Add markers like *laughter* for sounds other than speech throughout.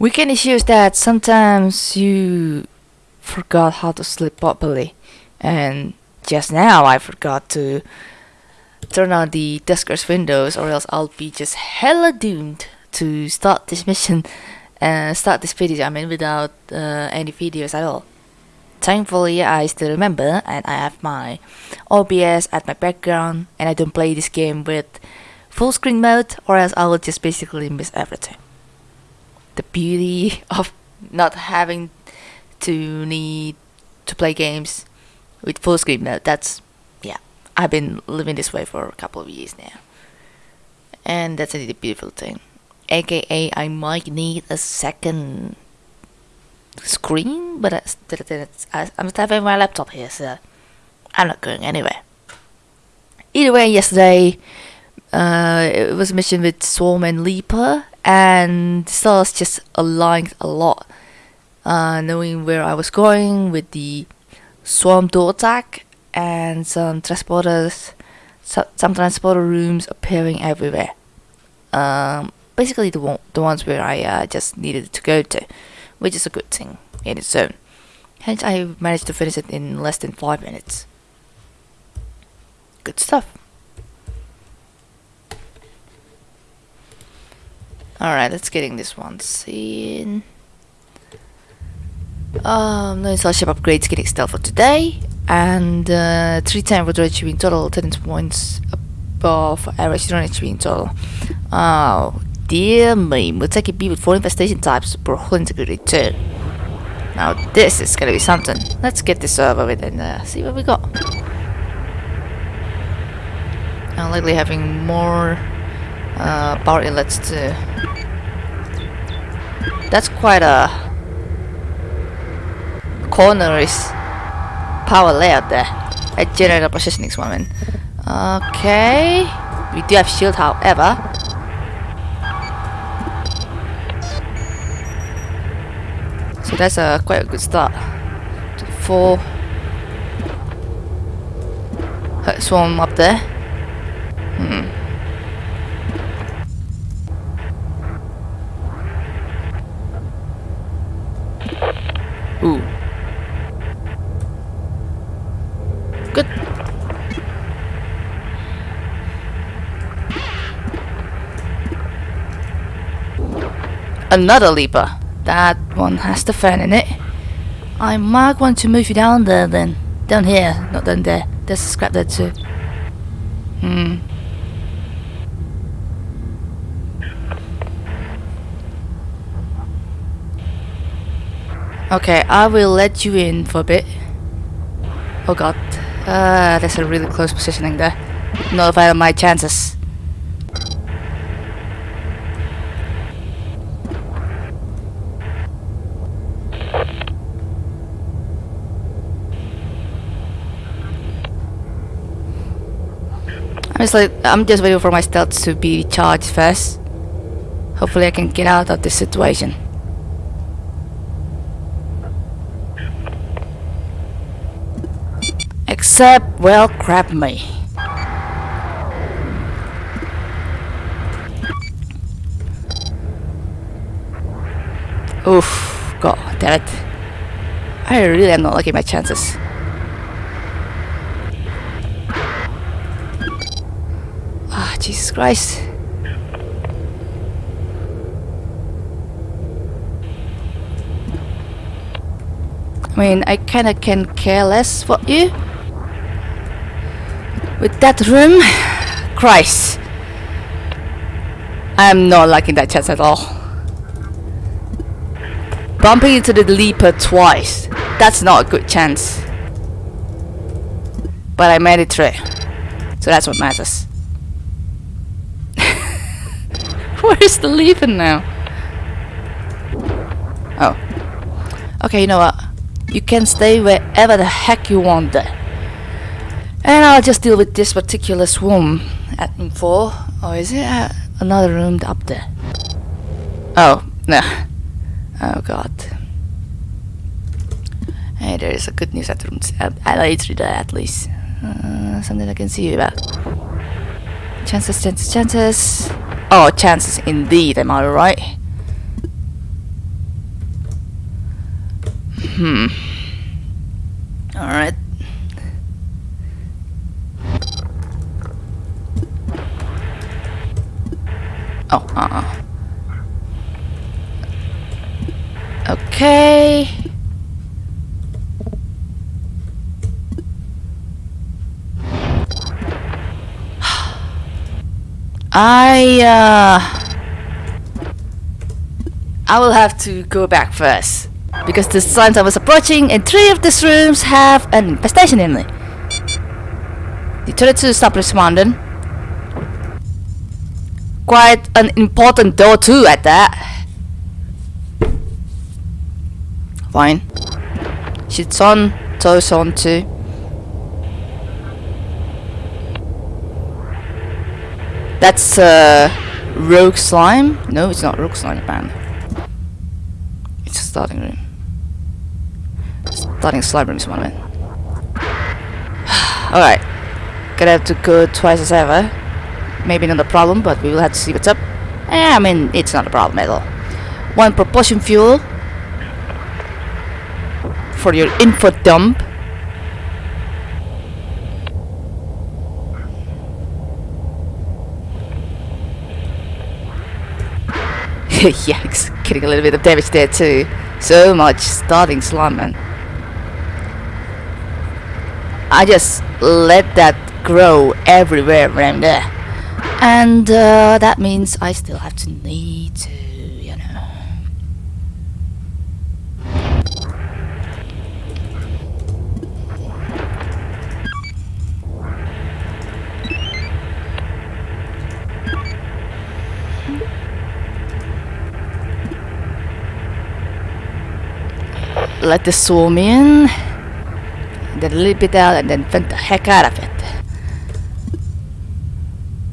Weekend issues that sometimes you forgot how to sleep properly, and just now I forgot to turn on the Duskers windows, or else I'll be just hella doomed to start this mission and start this video. I mean, without uh, any videos at all. Thankfully, I still remember, and I have my OBS at my background, and I don't play this game with full screen mode, or else I will just basically miss everything the beauty *laughs* of not having to need to play games with full screen mode. That's yeah, I've been living this way for a couple of years now, and that's a beautiful thing. AKA, I might need a second screen, but I, I'm still having my laptop here, so I'm not going anywhere. Either way, yesterday uh, it was a mission with Swarm and Leaper, and stars just aligned a lot. Uh, knowing where I was going with the swarm door attack and some transporters, some transporter rooms appearing everywhere. Um, basically the one, the ones where I uh, just needed to go to, which is a good thing in its own. Hence, I managed to finish it in less than five minutes. Good stuff. Alright, let's get in this one scene. Um, no installation upgrades getting stealth for today. And uh, 310 for HP in total, 10 points above average run HP in total. Oh, dear me. Muteki B with 4 infestation types, for whole integrity too. Now this is gonna be something. Let's get this over with and uh, see what we got. I'm likely having more uh, power inlets too. That's quite a corner is power layout there. A generator positioning woman. Okay. We do have shield however. So that's a quite a good start. Four swarm up there. Hmm. Ooh. Good. Another leaper. That one has the fan in it. I might want to move you down there then. Down here, not down there. There's a scrap there too. Hmm. Okay, I will let you in for a bit. Oh god. Uh, that's a really close positioning there. Not if I have my chances. I'm just like I'm just waiting for my stealth to be charged first. Hopefully I can get out of this situation. Except, well, crap me. Oof, god damn it. I really am not liking my chances. Ah, Jesus Christ. I mean, I kinda can care less for you. With that room, Christ. I am not liking that chance at all. Bumping into the leaper twice. That's not a good chance. But I made it through. So that's what matters. *laughs* Where's the leaper now? Oh. Okay, you know what? You can stay wherever the heck you want there. And I'll just deal with this particular swarm at room 4. Or is it another room up there? Oh, no. Oh god. Hey, there is a good news at room at later there at least. Uh, something I can see about. Chances, chances, chances. Oh, chances indeed, am I right? Hmm. Alright. Oh, uh, uh Okay. I, uh... I will have to go back first. Because the signs I was approaching and three of these rooms have an infestation in it. The 32 stopped responding. Quite an important door too at that. Fine. She's on, toes on too. That's uh, rogue slime? No, it's not rogue slime apparently. It's a starting room. Starting slime room is I *sighs* meant. Alright. Gonna have to go twice as ever. Maybe not a problem, but we will have to see what's up. Eh, I mean, it's not a problem at all. One propulsion fuel for your info dump. *laughs* Yikes, getting a little bit of damage there too. So much starting slime, man. I just let that grow everywhere around there. And uh, that means I still have to need to, Let the swarm in, then a it out, and then vent the heck out of it.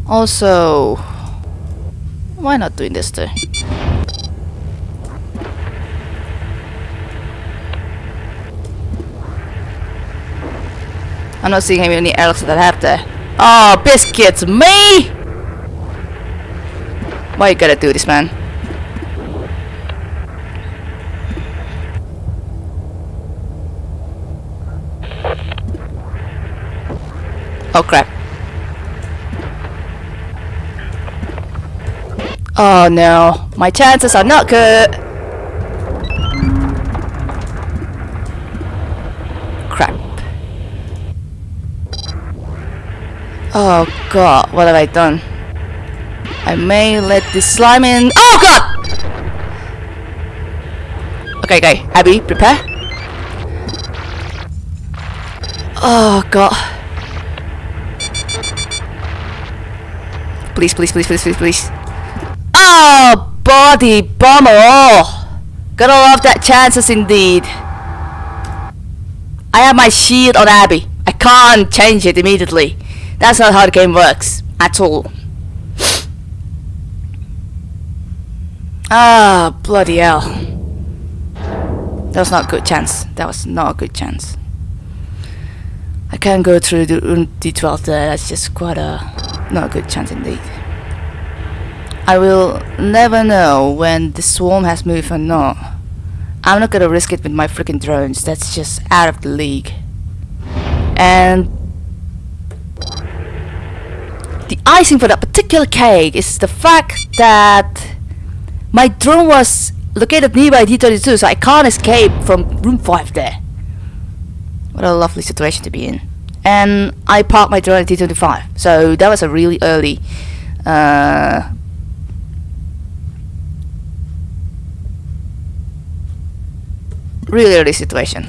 Also, why not doing this too? I'm not seeing any else that have there. Oh, biscuits, me! Why you gotta do this, man? Oh crap. Oh no, my chances are not good. Crap. Oh god, what have I done? I may let this slime in. Oh god! Okay, okay, Abby, prepare. Oh god. Please, please, please, please, please, please. Oh, body bomber! Oh, gotta love that chances indeed. I have my shield on Abby. I can't change it immediately. That's not how the game works at all. Ah, bloody hell. That was not a good chance. That was not a good chance. I can't go through the room D12 there. That's just quite a not a good chance indeed. I will never know when the swarm has moved or not. I'm not gonna risk it with my freaking drones. That's just out of the league. And the icing for that particular cake is the fact that my drone was located nearby D32, so I can't escape from room 5 there. What a lovely situation to be in. And I parked my at D25, so that was a really early uh, really early situation.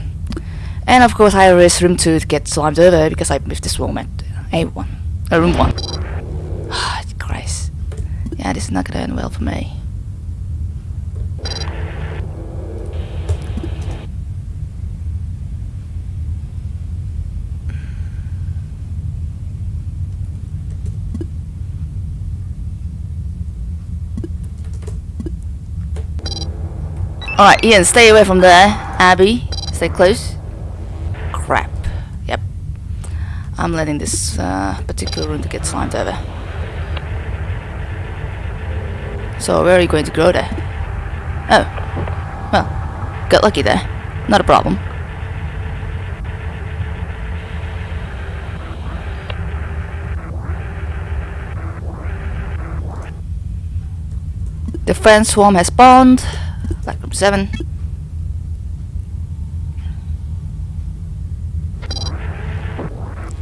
And of course I risked room 2 to get slimed over because I missed this room at A1. Uh, room 1. Ah, *sighs* Christ. Yeah, this is not gonna end well for me. Alright, Ian, stay away from there. Abby, stay close. Crap. Yep. I'm letting this uh, particular room to get slimed over. So, where are you going to grow there? Oh. Well, got lucky there. Not a problem. The friend swarm has spawned. Black room 7.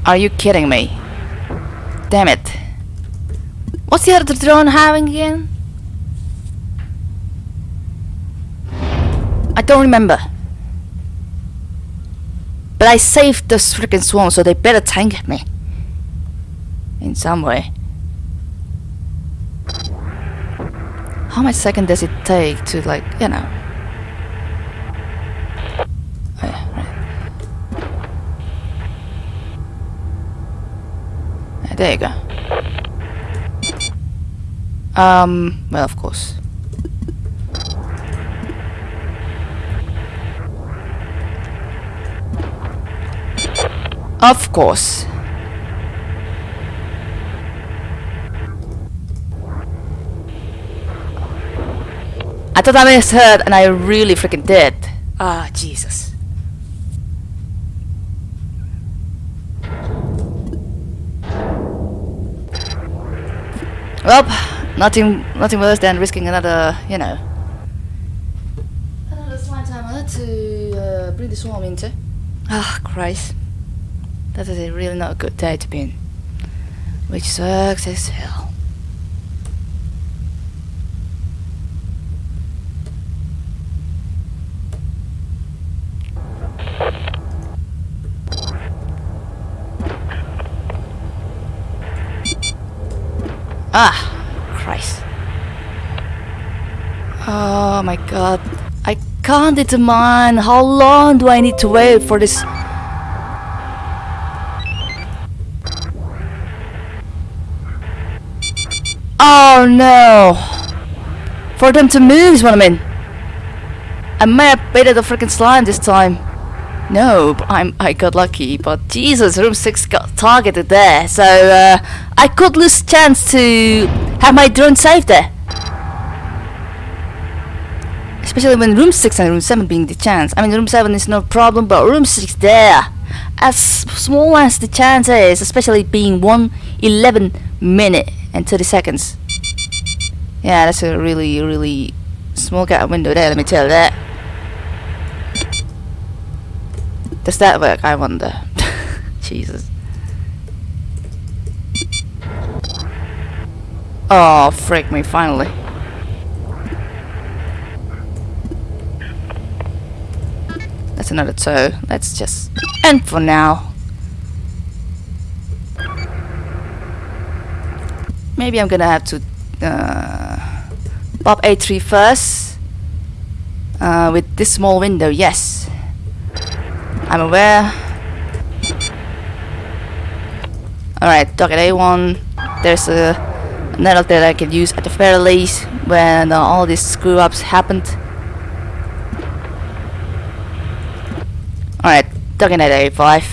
Are you kidding me? Damn it. What's the other drone having again? I don't remember. But I saved this freaking swarm, so they better tank me. In some way. How much second does it take to, like, you know? Oh, there you go. Um, well, of course. Of course. I thought I misheard and I really freaking did. Ah, Jesus. Well, nothing, nothing worse than risking another, you know, another slime timer to uh, bring the swarm into. Ah, Christ. That is a really not a good day to be in. Which sucks as hell. Ah, Christ. Oh my god. I can't determine how long do I need to wait for this Oh no! For them to move is what I mean. I may have baited the freaking slime this time. No, I'm I got lucky. But Jesus, room six got targeted there, so uh, I could lose chance to have my drone saved there. Especially when room six and room seven being the chance. I mean, room seven is no problem, but room six there, as small as the chance is, especially being one eleven minute and 30 seconds. Yeah, that's a really, really small gap window there, let me tell you that. Does that work, I wonder? *laughs* Jesus. Oh, freak me, finally. That's another toe. Let's just end for now. Maybe I'm gonna have to uh, pop A3 first uh, with this small window, yes. I'm aware. Alright, target A1. There's a nettle that I can use at the very least when uh, all these screw ups happened. Alright, target at A5.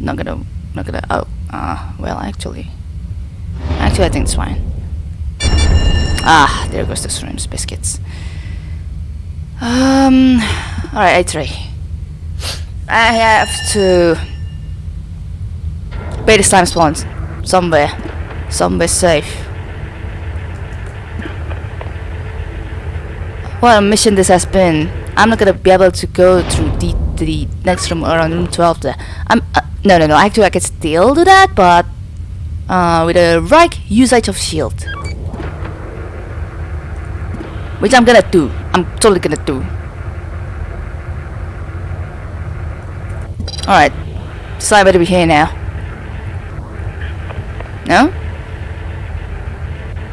Not gonna, not gonna, oh, uh, well actually. Actually, I think it's fine. Ah, there goes the shrimps biscuits. Um, alright, A3. I have to bait the slime spawns somewhere, somewhere safe. What a mission this has been. I'm not gonna be able to go through the, the next room around room 12 there. I'm, uh, no, no, no, actually I can still do that, but uh, with the right usage of shield. Which I'm gonna do. I'm totally gonna do. Alright. Decide better be here now. No?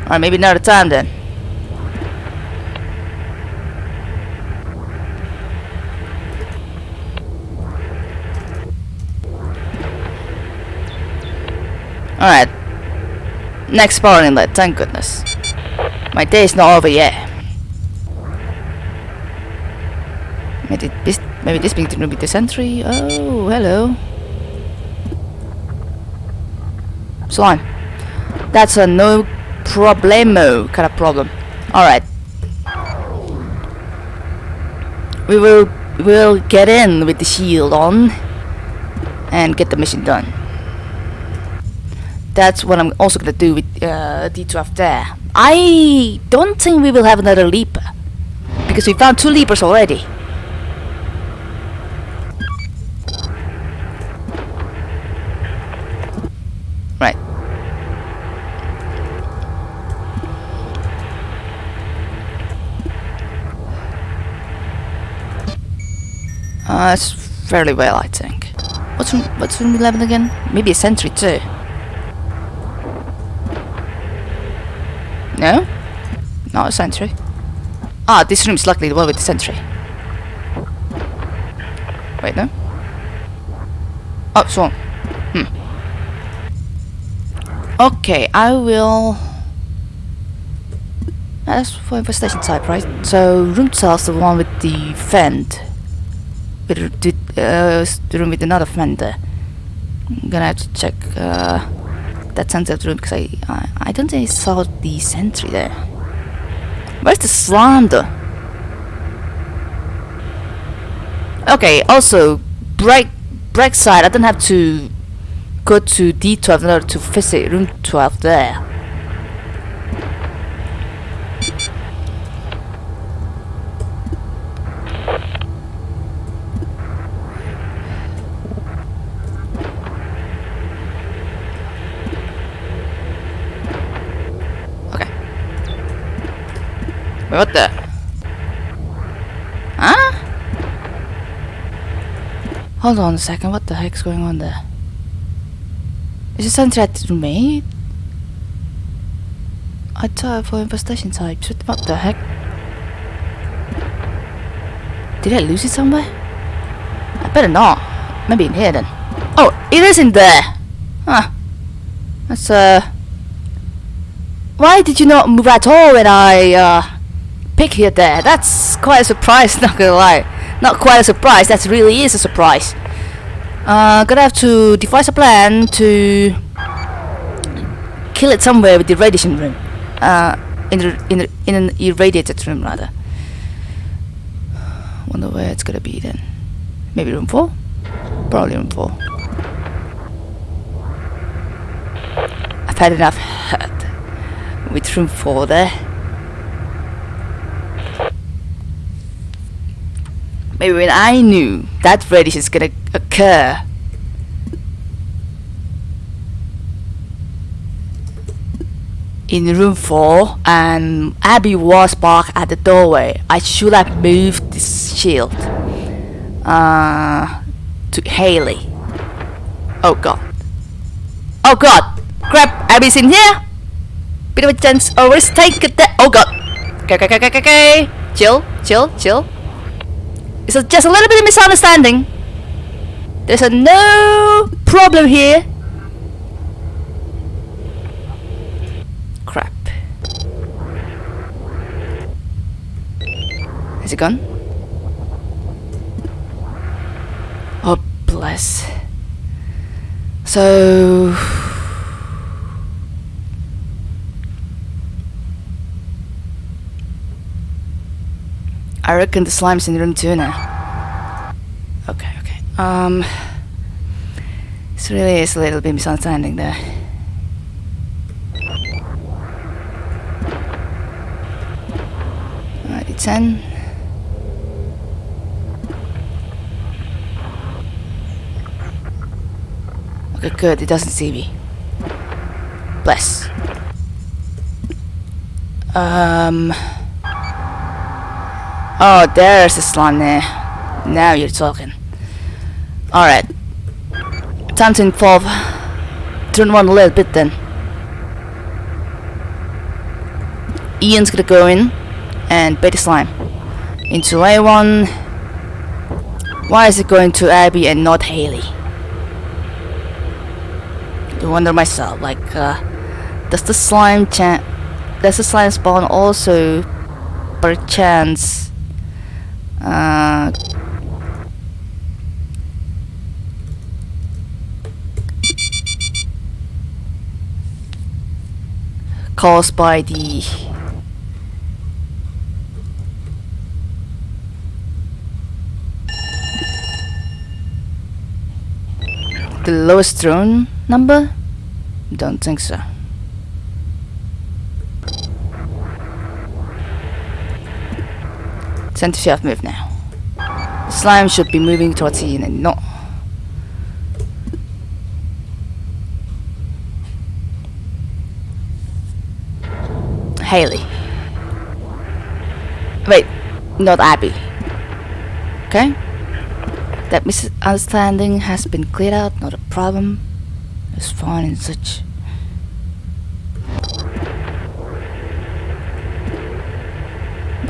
Alright, maybe not another time then. Alright. Next power inlet, thank goodness. My day is not over yet. Maybe this, maybe this building will be the sentry. Oh, hello. Slime. That's a no problemo kind of problem. Alright. We will we'll get in with the shield on and get the mission done. That's what I'm also gonna do with uh, D12 there. I don't think we will have another leaper because we found two leapers already. Right. Uh, it's fairly well, I think. What's room, what's room 11 again? Maybe a sentry too. No? Not a sentry. Ah, this room is luckily the one with the sentry. Wait, no? Oh, swarm. Hmm. Okay, I will... That's for infestation type, right? So, room 12 is the one with the vent. The, uh, room with another there. I'm gonna have to check uh, that sensitive room because I, I, I don't think I saw the sentry there. Where's the slander? Okay, also, break, break side, I don't have to go to D12 in order to visit room 12 there. Wait, what the? Huh? Hold on a second, what the heck's going on there? Is it something that remained? I thought for infestation types, what- what the heck? Did I lose it somewhere? I better not. Maybe in here then. Oh, it is in there! Huh. That's uh... Why did you not move at all when I uh, pick here there? That's quite a surprise, *laughs* not gonna lie. Not quite a surprise, that really is a surprise. Uh, gonna have to devise a plan to kill it somewhere with the radiation room. Uh, in the, in the, in an irradiated room rather. Wonder where it's gonna be then. Maybe room four? Probably room four. I've had enough hurt *laughs* with room four there. Maybe when I knew that radiation is gonna occur. In room 4 and Abby was parked at the doorway. I should have moved this shield uh, to Haley. Oh god. Oh god! Crap! Abby's in here! Bit of a chance. Oh, risk take there. Oh god! Okay, okay, okay, okay, okay. Chill, chill, chill. It's a, just a little bit of misunderstanding. There's a no problem here. Crap. Is it gone? Oh, bless. So... I reckon the slime's in room two now. Okay, okay. Um, this really is a little bit misunderstanding there. Alright, it's ten. Okay, good. It doesn't see me. Bless. Um. Oh, there's a slime there. Now you're talking. Alright. Time to involve turn one a little bit then. Ian's gonna go in and bait the slime. Into A1. Why is it going to Abby and not Haley? I wonder myself, like, uh, does the slime chan- does the slime spawn also perchance uh, caused by the the lowest drone number? Don't think so. Center shaft move now. The slime should be moving towards you and not. Haley. Wait, not Abby. Okay? That misunderstanding has been cleared out, not a problem. It's fine and such.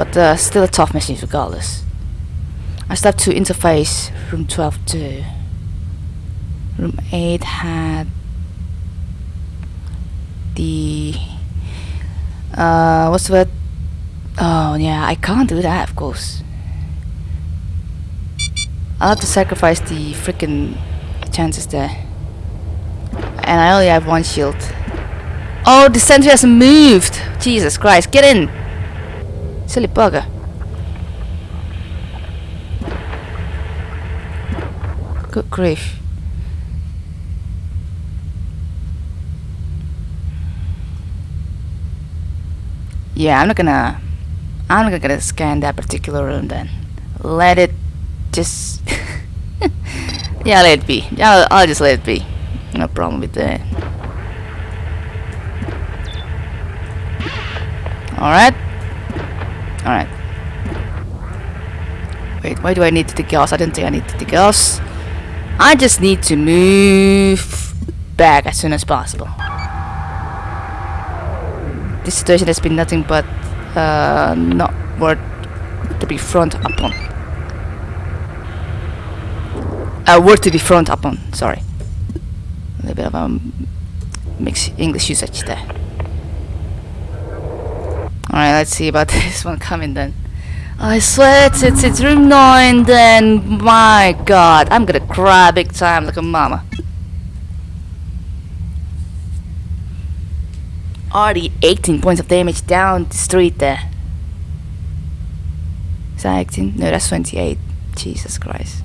But uh, still a tough mission regardless. I still have to interface room 12 too. Room 8 had the uh what's word? Oh yeah, I can't do that of course. I'll have to sacrifice the freaking chances there. And I only have one shield. Oh, the sentry has moved! Jesus Christ, get in! Silly bugger. Good grief. Yeah, I'm not gonna... I'm not gonna scan that particular room then. Let it just... *laughs* yeah, let it be. I'll, I'll just let it be. No problem with that. Alright. Alright. Wait, why do I need the gas? I didn't think I needed the gas. I just need to move back as soon as possible. This situation has been nothing but uh, not worth to be front upon. Uh, word to be front upon, sorry. A little bit of a mixed English usage there. Alright, let's see about *laughs* this one coming then. I swear it's, it's, it's room 9 then, my god, I'm gonna cry big time like a mama. Already 18 points of damage down the street there. Is that 18? No, that's 28. Jesus Christ.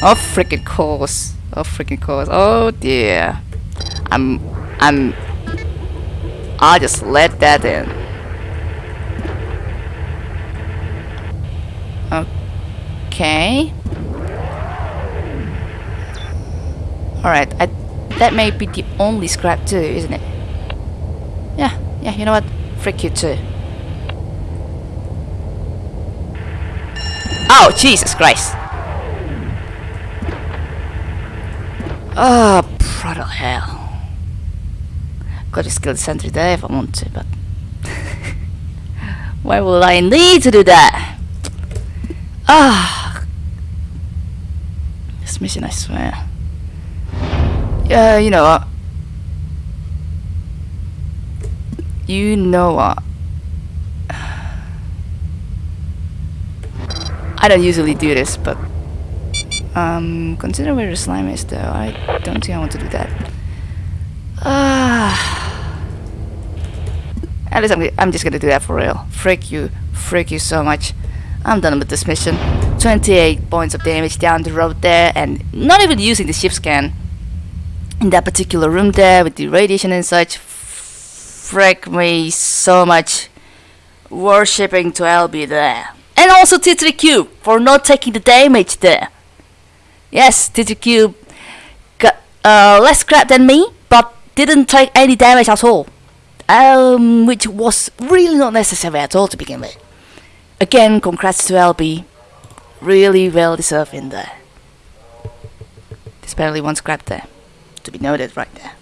Oh freaking course. Oh freaking course. Oh dear. I'm I'm I'll just let that in. Okay. Alright, that may be the only scrap too, isn't it? Yeah, yeah, you know what? Freak you too. Oh, Jesus Christ! Ah, oh, brother hell. Got to skill sentry there if I want to, but... *laughs* Why will I need to do that? Ah! This mission, I swear. Yeah, you know what? You know what? *sighs* I don't usually do this, but um, consider where the slime is though. I don't think I want to do that. Ah. At least I'm, I'm just gonna do that for real. Freak you. Freak you so much. I'm done with this mission. 28 points of damage down the road there and not even using the ship scan in that particular room there with the radiation and such. Freak me so much. Worshipping to LB there. And also T3Q for not taking the damage there. Yes, T3Q got uh, less crap than me, but didn't take any damage at all. Um, which was really not necessary at all to begin with. Again, congrats to LB. Really well deserved in there. There's barely one scrap there. To be noted right there.